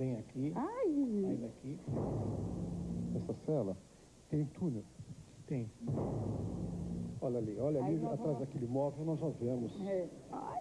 vem aqui, Ai, sai daqui. Essa cela tem túnel. Tem. Olha ali, olha Aí ali, atrás vamos- daquele móvel nós já vemos. é. Ai.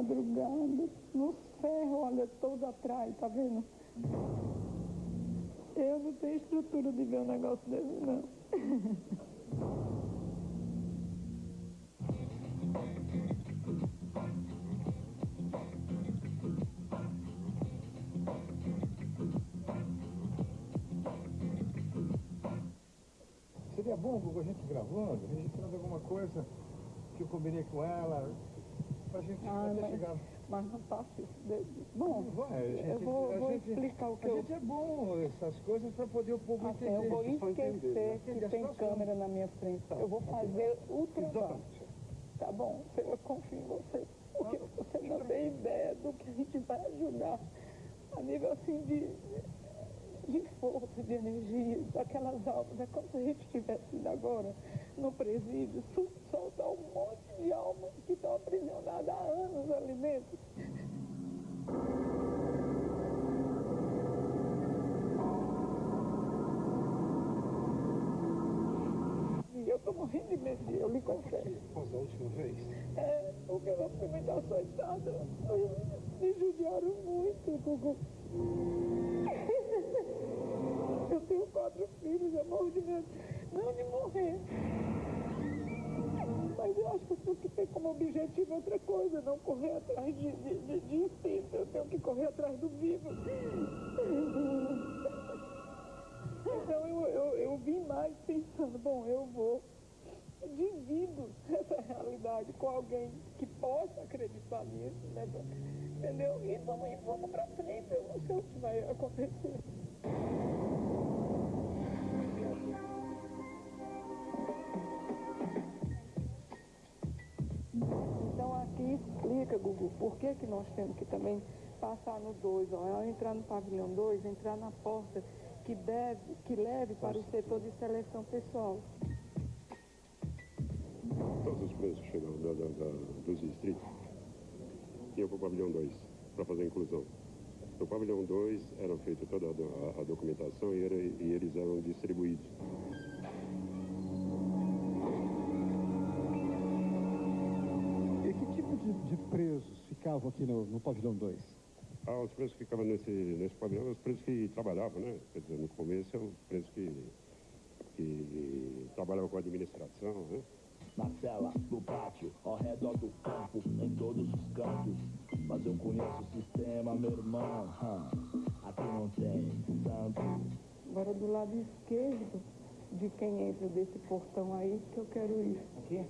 Madrugada, no ferro, olha, todo atrás, tá vendo? Eu não tenho estrutura de ver um negócio desse, não. Seria bom, Google, a gente gravando, registrando alguma coisa que eu combinei com ela, pra gente Ah, mas- chegar. Mas não faço isso. de- Bom, Vai, a gente, eu vou, a vou gente- explicar o que a eu... gente é bom essas coisas para poder o povo Assim, entender. eu vou esquecer entender, que a tem situação. câmera na minha frente. Eu vou fazer o trabalho. Tá bom? Eu confio em você. Porque você não tem ideia do que a gente vai ajudar a nível assim de, de força, de energia, daquelas almas. É como se a gente estivesse indo agora no presídio, sol- soltar um monte de almas que estão aprisionadas há anos ali dentro. E eu tô morrendo de medo, eu lhe confesso. Após a última vez. É, porque eu fui muito açoitada. Me judiaram muito, Gugu. Eu tenho quatro filhos, eu morro de medo. Não de morrer. Mas eu acho que eu tenho que ter como objetivo outra coisa, não correr atrás de, de, de, de instinto. Eu tenho que correr atrás do vivo. Então eu, eu, eu vim mais pensando, bom, eu vou divido essa realidade com alguém que possa acreditar nisso, né? entendeu? E vamos, e vamos pra frente, eu não sei o que vai acontecer. Explica, Gugu, por que, que nós temos que também passar no 2, ao entrar no pavilhão 2, entrar na porta que deve, que leve para o setor de seleção pessoal. Todos os presos chegam da, da, da, dos distritos iam para o pavilhão 2 para fazer a inclusão. No pavilhão 2 era feita toda a, a- a documentação e, era- e eles eram distribuídos. De, presos ficavam aqui no, no pavilhão 2? Ah, os presos que ficavam nesse, nesse pavilhão, os presos que trabalhavam, né? Quer dizer, no começo, os presos que, que trabalhavam com a administração, né? Na cela, no pátio, ao redor do campo, em todos os cantos. Mas eu conheço o sistema, meu irmão. hum. Aqui não tem santo. Agora do lado esquerdo de quem entra desse portão aí que eu quero ir. Aqui?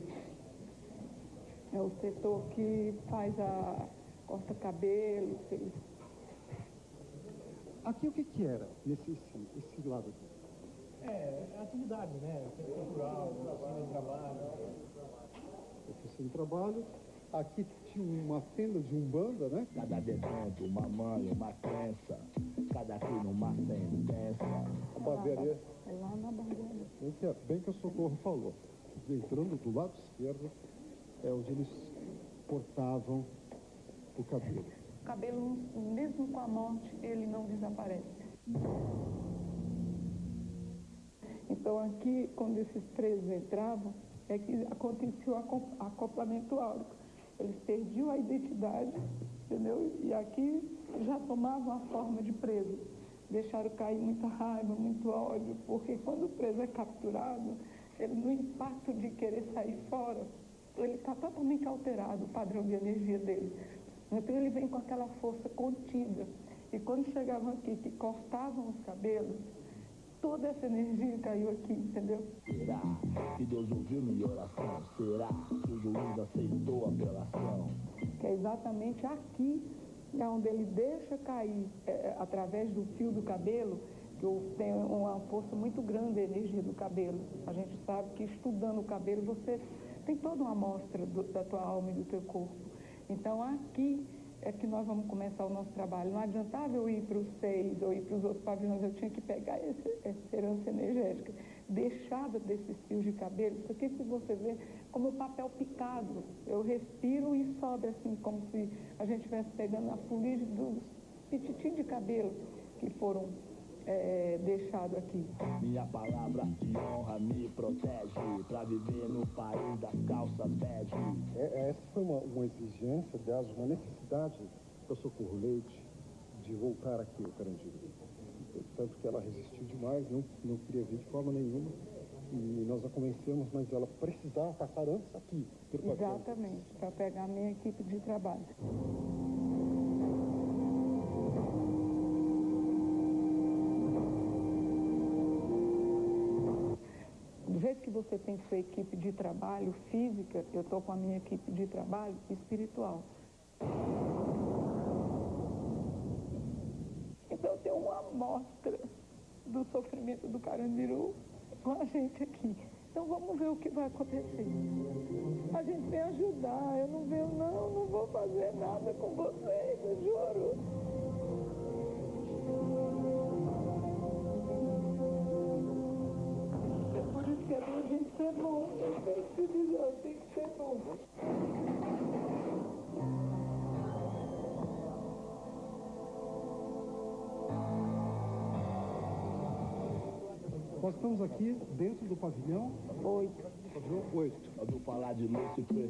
É o setor que faz a corta cabelo, eles Aqui o que que era, nesse esse, esse lado aqui? É, atividade, né? Centro cultural, oficina de trabalho. Oficina de trabalho. Aqui tinha uma tenda de umbanda, né? Cada detento, uma mãe, uma crença. Cada crime, uma sentença. A barbearia, é lá na barbearia. bem que, bem que o Socorro falou. Entrando do lado esquerdo é onde eles cortavam o cabelo. O cabelo, mesmo com a morte, ele não desaparece. Então aqui, quando esses presos entravam, é que acontecia o aco- acoplamento áurico. Eles perdiam a identidade, entendeu? E aqui já tomavam a forma de preso. Deixaram cair muita raiva, muito ódio, porque quando o preso é capturado, ele no impacto de querer sair fora, ele está totalmente alterado, o padrão de energia dele. Então ele vem com aquela força contida. E quando chegavam aqui, que cortavam os cabelos, toda essa energia caiu aqui, entendeu? Será que Deus ouviu minha oração? Será que o juiz aceitou a apelação. que é exatamente aqui, é onde ele deixa cair, é, é, através do fio do cabelo, que tem uma força muito grande a energia do cabelo. A gente sabe que estudando o cabelo, você tem toda uma amostra do- da tua alma e do teu corpo. Então, aqui é que nós vamos começar o nosso trabalho. Não adiantava eu ir para os seis ou ir para os outros pavilhões, eu tinha que pegar essa herança energética, deixada desses fios de cabelo. Isso aqui, se você ver, como papel picado. Eu respiro e sobe assim, como se a gente estivesse pegando a fuligem dos pititinhos de cabelo que foram eh, deixados aqui. Minha palavra de honra me protege pra viver no país das calças bege. É, essa foi uma, uma exigência, aliás, uma necessidade do Socorro Leite de voltar aqui ao Carandiru. Tanto que ela resistiu demais, não, não queria vir de forma nenhuma. E nós a convencemos, mas ela precisava passar antes aqui. Exatamente, para pegar a minha equipe de trabalho. Que você tem sua equipe de trabalho física, eu estou com a minha equipe de trabalho espiritual. Então tem uma amostra do sofrimento do Carandiru com a gente aqui. Então vamos ver o que vai acontecer. A gente vem ajudar, eu não venho não, não vou fazer nada com vocês, eu juro. Que a gente ser bom, tenho que eu tenho que ser bom. Nós estamos aqui dentro do pavilhão, Oito. pavilhão 8. Ouviu falar de Lúcifer,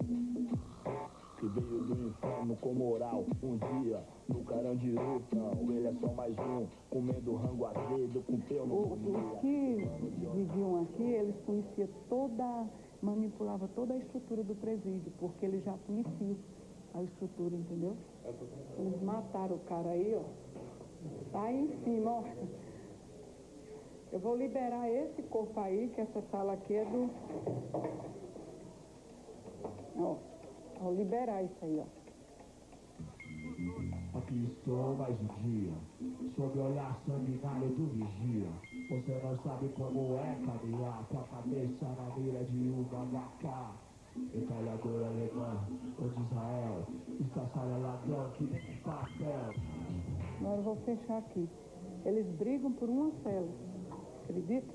que veio do inferno com moral. Um dia, no Carandiru, ele é só mais um, comendo rango azedo com pelo Os que viviam aqui, eles conheciam toda, manipulava toda a estrutura do presídio, porque eles já conheciam a estrutura, entendeu? Eles mataram o cara aí, ó. Tá aí em cima, ó. Eu vou liberar esse corpo aí, que essa sala aqui é do. Ó. Vou liberar isso aí, ó. Aqui estou mais um dia, sob o olhar sanguinário do vigia. Você não sabe como é caminhar com a cabeça na mira de um HK. Metralhador alemã, ou de Israel, estação ladrão que nem papel. Agora eu vou fechar aqui. Eles brigam por uma cela, acredita?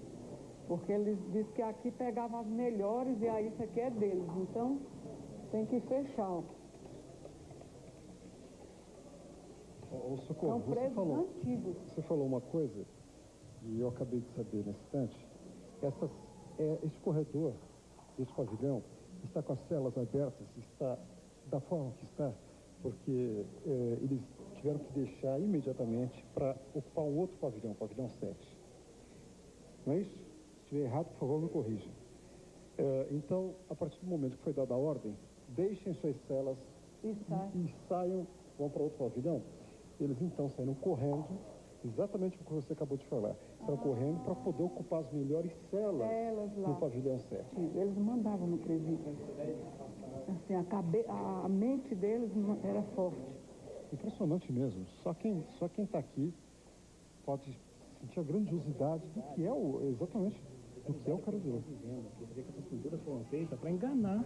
Porque eles dizem que aqui pegavam as melhores e aí isso aqui é deles. Então tem que fechar. Ô, ô, São Socorro, você falou, antigos. você falou uma coisa, e eu acabei de saber nesse instante. Essas, é, esse corredor, esse pavilhão, está com as celas abertas, está da forma que está, porque é, eles tiveram que deixar imediatamente para ocupar um outro pavilhão, o pavilhão 7. Não é isso? Se estiver errado, por favor, me corrija. É, então, a partir do momento que foi dada a ordem, deixem suas celas E sai. e saiam, vão para outro pavilhão. Eles então saíram correndo, exatamente o que você acabou de falar. Saíram correndo para poder ocupar as melhores celas no pavilhão 7. Eles mandavam no presídio. Assim, a, cabe... a mente deles era forte. Impressionante mesmo. Só quem só quem está aqui pode sentir a grandiosidade do que é o exatamente do que é o Carandiru. Você vê que essas pinturas foram feitas para enganar.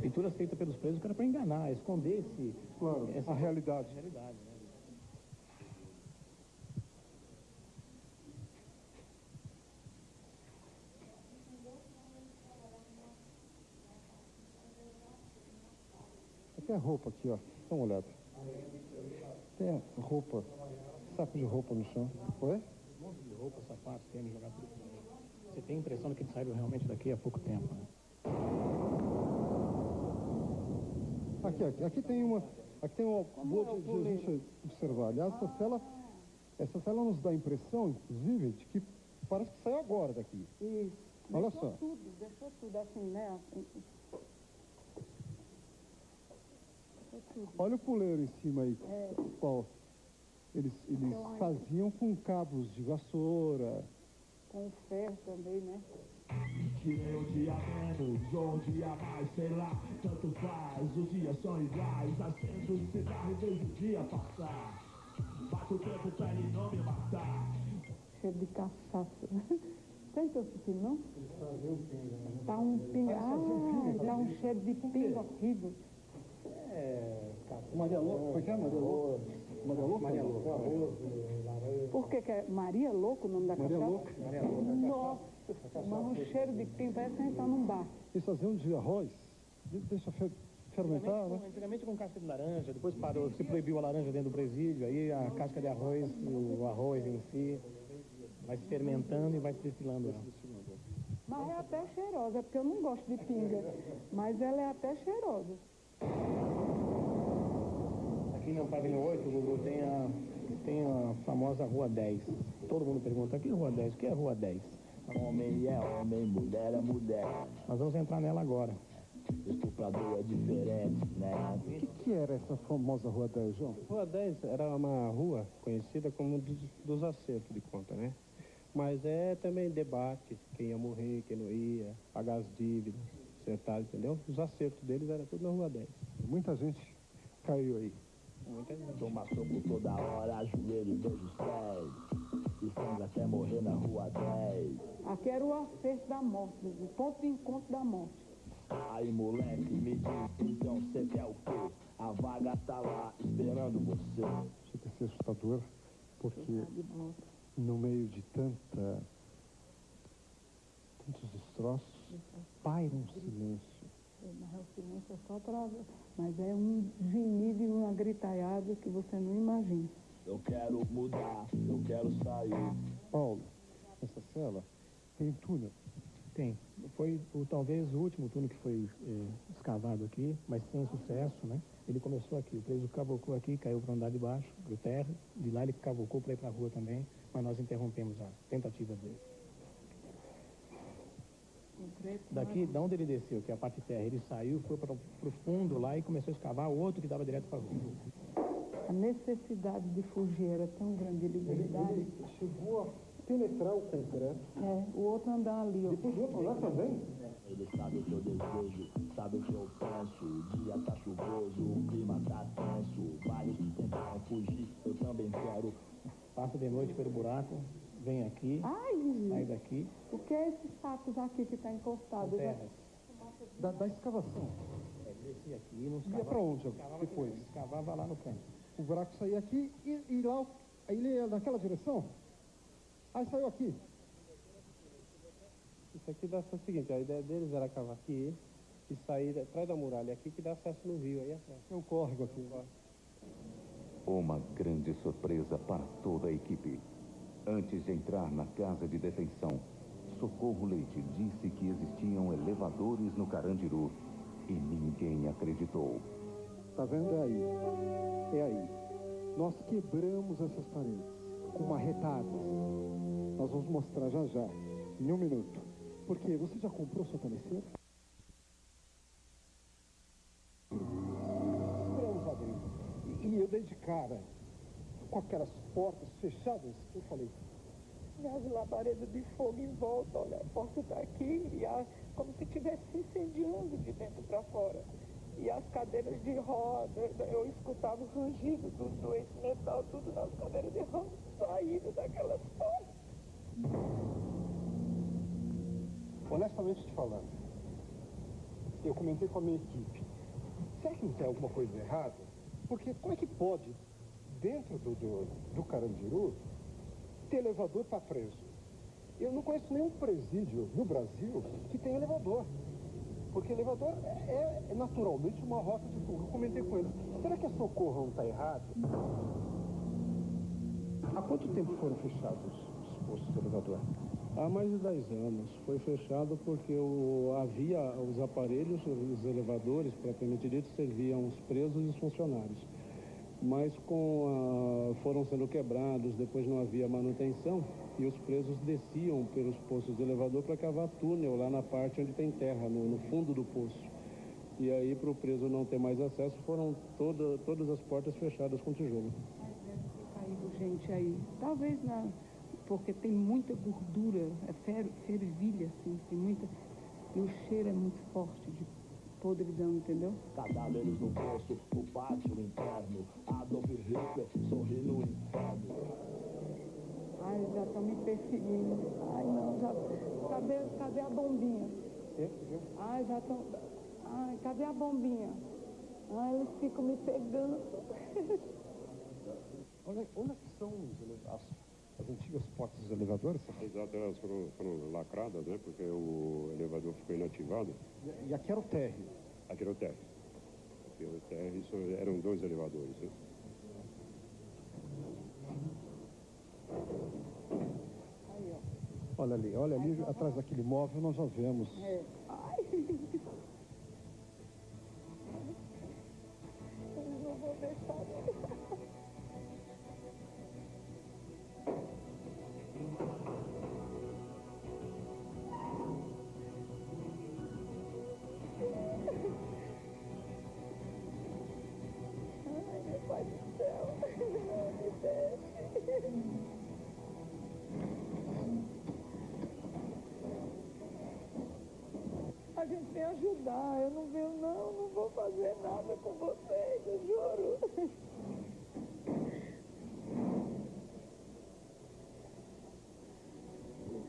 Pinturas feitas pelos presos que era para enganar, esconder esse, Claro, essa a realidade. realidade. Né? Tem a roupa aqui, ó. Dá uma olhada. Tem a roupa, saco de roupa no chão. Oi? Um monte de roupa, sapatos, tênis, jogado tudo. Você tem a impressão de que eles saíram realmente daqui há pouco tempo. Né? Aqui, aqui, aqui tem uma, aqui tem uma boa é o de, de a gente observar. Aliás, essa cela, essa cela nos dá a impressão, inclusive, de que parece que saiu agora daqui. E Olha deixou só. tudo, deixou tudo assim, né? Assim. Olha o puleiro em cima aí. É. Qual? Eles, eles faziam com cabos de vassoura. Com ferro também, né? Tirei um dia menos, ou um dia mais, sei lá. Tanto paz, os dias são iguais. Acendo o cigarro e vejo o dia passar. Bato o tempo pra ele não me matar. Cheiro de cachaça. Teu filho, não? Tá um pinga. Ah, tá um cheiro de pinga horrível. Maria Louca, foi que é Maria Louca? Maria Louca? Maria. Por que que é Maria Louco o nome da Maria cachaça? Louca. Nossa, mas um cheiro de pinga, parece que a gente tá num bar. Eles faziam de arroz, de- deixa fer- fermentar, Antigamente, né? com- antigamente com casca de laranja, depois parou, se proibiu a laranja dentro do presídio, aí a casca de arroz, o arroz em si, vai se fermentando e vai se destilando. ela. Mas é até cheirosa, é porque eu não gosto de pinga. Mas ela é até cheirosa. Aqui no pavilhão 8, Gugu, tem a, tem a famosa Rua 10. Todo mundo pergunta, que Rua 10? O que é Rua 10? Homem é homem, mulher é mulher. Nós vamos entrar nela agora. Estuprador é diferente, né? O que, que era essa famosa Rua 10, João? Rua 10 era uma rua conhecida como dos, dos acertos de conta, né? Mas é também debate, quem ia morrer, quem não ia, pagar as dívidas, acertar, entendeu? Os acertos deles era tudo na Rua 10. Muita gente caiu aí. Muita toma soco toda hora, ajoelho e os pés. E sangra até morrer na Rua 10. Aqui era o acerto da morte, o ponto de encontro da morte. Aí moleque, me diz, então cê quer o quê? A vaga tá lá esperando você. Chega a ser assustador, porque no meio de tanta... tantos destroços, paira um silêncio. Mas o silêncio é só para... Mas é um gemido e uma gritaiada que você não imagina. Eu quero mudar, eu quero sair. Paulo, essa cela tem túnel. Tem. Foi o, talvez o último túnel que foi eh, escavado aqui, mas sem sucesso, né? Ele começou aqui, o preso cavocou aqui, caiu para andar de baixo, para o terra. De lá ele cavocou para ir para a rua também, mas nós interrompemos a tentativa dele. Daqui, de onde ele desceu, que é a parte de terra, ele saiu, foi para o fundo lá e começou a escavar outro que dava direto para a rua. A necessidade de fugir era tão grande, ele Ele chegou a penetrar o concreto. É, o outro andar ali, ó. Depois do outro andar também. Ele sabe o que eu desejo, sabe o que eu penso. O dia tá chuvoso, o clima tá tenso. Vários tentaram fugir, eu também quero. Passa de noite pelo buraco, vem aqui, Ai, sai daqui, o que é esses sacos aqui que está encostado? Da, da escavação. É, descia aqui, não Ia escavava, pra onde escavava aqui, depois? escavava lá no canto. O buraco saía aqui e, e lá, aí ele ia naquela direção. Aí saiu aqui. Isso aqui dá o seguinte, a ideia deles era cavar aqui e sair atrás da muralha aqui que dá acesso no rio aí atrás. É um córrego aqui. Uma grande surpresa para toda a equipe. Antes de entrar na casa de detenção, Socorro Leite disse que existiam elevadores no Carandiru e ninguém acreditou. Tá vendo? É aí. É aí. Nós quebramos essas paredes com marretadas. Nós vamos mostrar já já, em um minuto. Porque você já comprou sua cabeceira? Dentro. E- E eu dei de cara com aquelas portas fechadas. Eu falei, E as labaredas de fogo em volta, olha, a porta está aqui, e a, como se estivesse se incendiando de dentro para fora. E as cadeiras de roda, eu escutava o rangido do, do esse metal, tudo nas cadeiras de roda, saindo daquelas portas. honestamente te falando, eu comentei com a minha equipe. Será que não tem alguma coisa errada? Porque como é que pode, dentro do, do, do Carandiru, ter elevador para preso? Eu não conheço nenhum presídio no Brasil que tenha elevador. Porque elevador é, é naturalmente uma rota de fuga. Eu comentei com eles. Será que a Socorro não está errado? Há quanto tempo foram fechados os postos de elevador? Há mais de 10 anos. Foi fechado porque o- havia os aparelhos, os elevadores, propriamente dito, serviam os presos e os funcionários. Mas com a- foram sendo quebrados, depois não havia manutenção e os presos desciam pelos postos de elevador para cavar túnel lá na parte onde tem terra, no, no fundo do poço. E aí, para o preso não ter mais acesso, foram toda, todas as portas fechadas com tijolo. Caído gente aí. Talvez na, porque tem muita gordura, é fer, fervilha, assim, tem muita. E o cheiro é muito forte de podridão, entendeu? Cadáveres no poço, o pátio interno. Adolf Hitler sorri no inferno. Ai, já estão me perseguindo. Ai, não, já. Cadê, cadê a bombinha? Ai, já estão. Ai, cadê a bombinha? Ai, eles ficam me pegando. Onde, onde é que são as, as antigas portas dos elevadores? Exato, elas foram, foram lacradas, né? Porque o elevador ficou inativado. E, e aqui era o térreo. Aqui era o térreo. Aqui era o térreo, isso eram dois elevadores, né? Olha ali, olha ali, atrás daquele móvel nós já vemos. É. Ai. Eu não vou deixar. Vem ajudar, eu não venho não, não vou fazer nada com vocês, eu juro.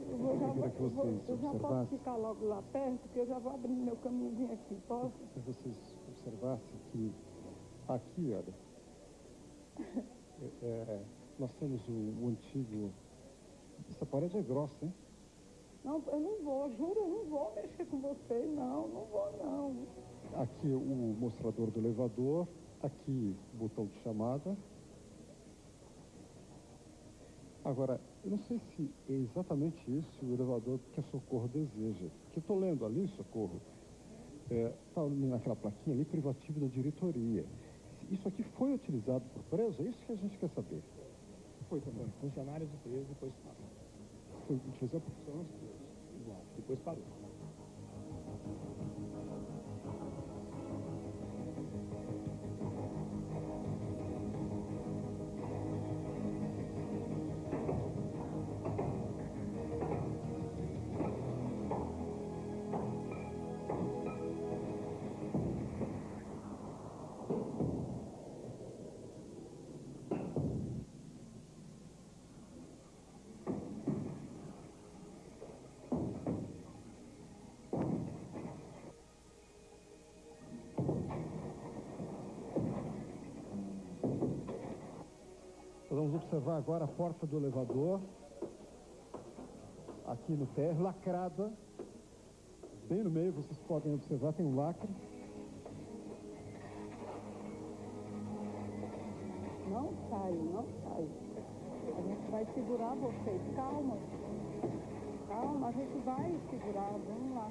Eu, já, vou- eu já posso ficar logo lá perto, porque eu já vou abrindo meu caminhozinho aqui, posso? Se vocês observassem que aqui, olha, é, é, nós temos o, o antigo. Essa parede é grossa, hein? Não, eu não vou, juro, eu não vou mexer com vocês, não, não vou não. Aqui o mostrador do elevador, aqui o botão de chamada. Agora, eu não sei se é exatamente isso o elevador que a Socorro deseja. Que eu estou lendo ali, Socorro, está naquela plaquinha ali, privativo da diretoria. Isso aqui foi utilizado por preso? É isso que a gente quer saber. Foi também. Funcionários do preso, depois. Foi utilizado por funcionários presos. Igual, depois parou. Nós vamos observar agora a porta do elevador, aqui no térreo, lacrada. Bem no meio, vocês podem observar, tem um lacre. Não sai, não sai. A gente vai segurar vocês, calma. Calma, a gente vai segurar, vamos lá.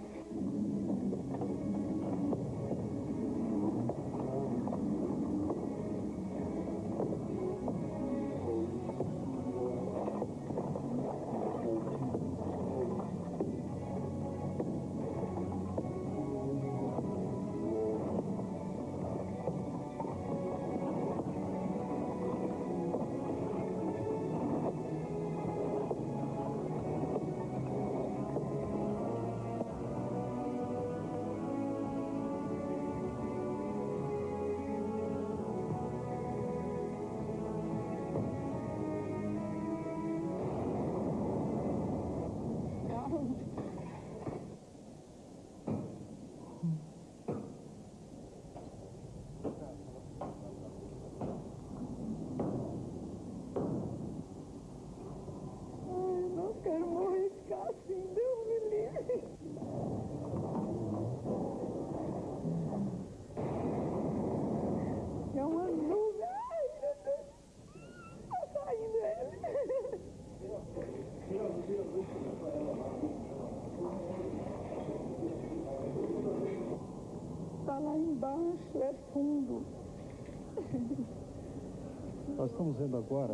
Nós estamos vendo agora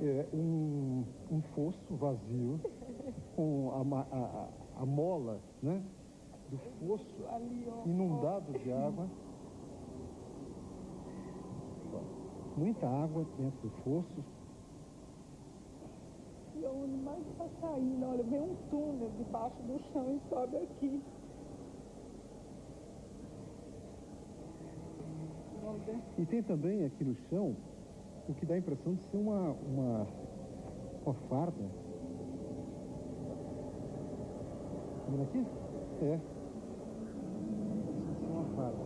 é, um, um fosso vazio com a, a- a- mola né, do fosso inundado de água. Muita água dentro do fosso. E onde mais está saindo? Olha, vem um túnel debaixo do chão e sobe aqui. E tem também aqui no chão o que dá a impressão de ser uma, uma, uma farda. Tá vendo aqui? É. É uma farda.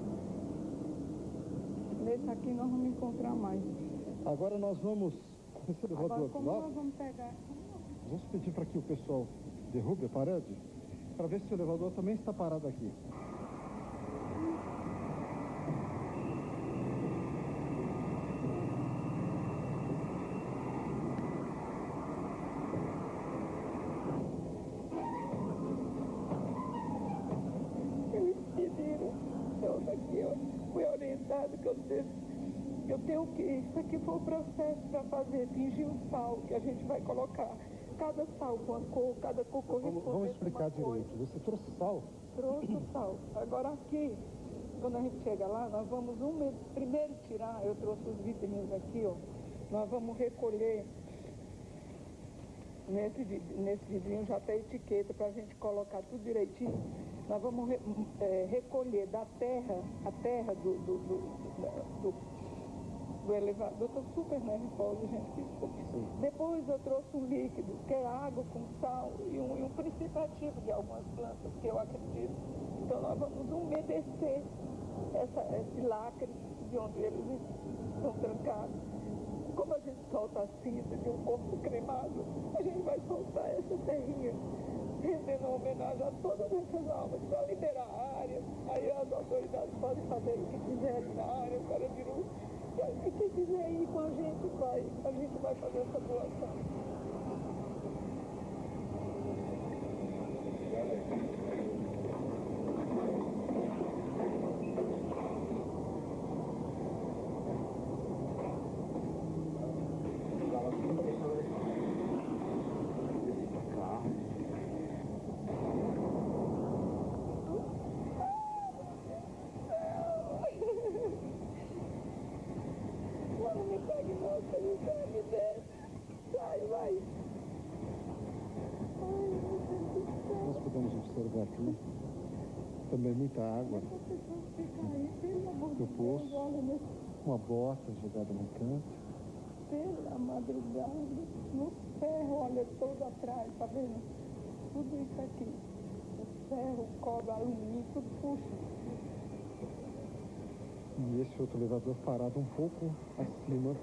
Nesse aqui nós vamos encontrar mais. Agora nós vamos. Agora, como nós vamos pegar? vamos pedir para que o pessoal derrube a parede para ver se o elevador também está parado aqui. Eles pediram. Então, aqui, ó, fui orientado que eu devo, eu que. Aqui foi o processo para fazer, fingir o sal que a gente vai colocar. Cada sal com a cor, cada cor Vamos, corresponde vamos explicar direito. Você trouxe sal? Trouxe sal. Agora aqui, quando a gente chega lá, nós vamos um mês, primeiro tirar, eu trouxe os vitaminas aqui, ó. Nós vamos recolher. Nesse, nesse vidrinho já tem etiqueta para a gente colocar tudo direitinho. Nós vamos re- eh, recolher da terra, a terra do, do, do, do, do elevador. Estou super nervosa, gente, desculpe. Depois eu trouxe um líquido, que é água com sal e um, e um princípio ativo de algumas plantas, que eu acredito. Então nós vamos umedecer essa, esse lacre de onde eles estão trancados. Como a gente solta a cinza de um corpo cremado, a gente vai soltar essa terrinha, rendendo homenagem a todas essas almas, para liberar a área. Aí as autoridades podem fazer o que quiserem na área, o Carandiru. E quem quiser ir com a gente, vai. A gente vai fazer essa doação. Mano, me pegue, moça, me pegue, desce. Sai, vai. Ai, meu Deus do céu. Nós podemos observar aqui também muita água, Deus, poço. nesse uma bota jogada no canto. pela madrugada, no ferro, olha todo atrás, tá vendo? Tudo isso aqui. O ferro, o cobre, alumínio, tudo puxa. E esse outro elevador parado um pouco acima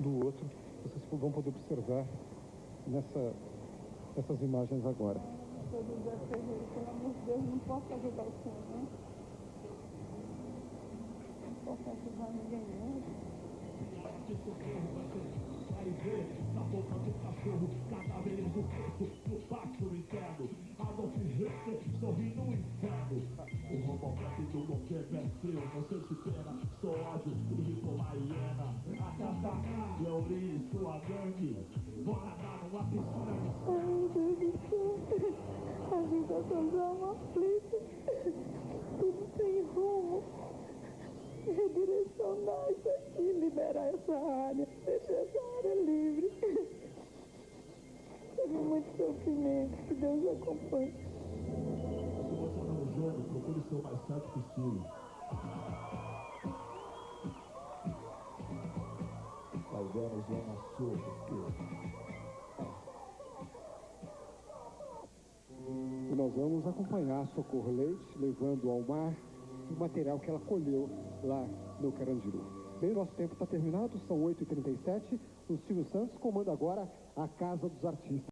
do outro. Vocês vão poder observar nessa, nessas imagens agora. Seu José Ferreira, pelo amor de Deus, não posso ajudar o senhor, né? Não posso ajudar ninguém, né? Na boca do cachorro cadáveres do peito do pátio interno. Adolf Hitler sorri no inferno. O robocop do Moqueca é seu, não se pena, sou ódio e uma hiena. Atata, Leori, sua gangue. Vou nadar numa piscina A vida toda é uma aflita. Tudo sem rumo. Redirecionar isso aqui, liberar essa área, deixar essa área livre. Teve muito sofrimento, que Deus acompanhe. Se você tá no jogo, procure ser o mais certo possível. Vai ver a nós vamos acompanhar a Socorro Leite levando ao mar o material que ela colheu lá no Carandiru. Bem, nosso tempo está terminado, são 8h37. O Silvio Santos comanda agora a Casa dos Artistas.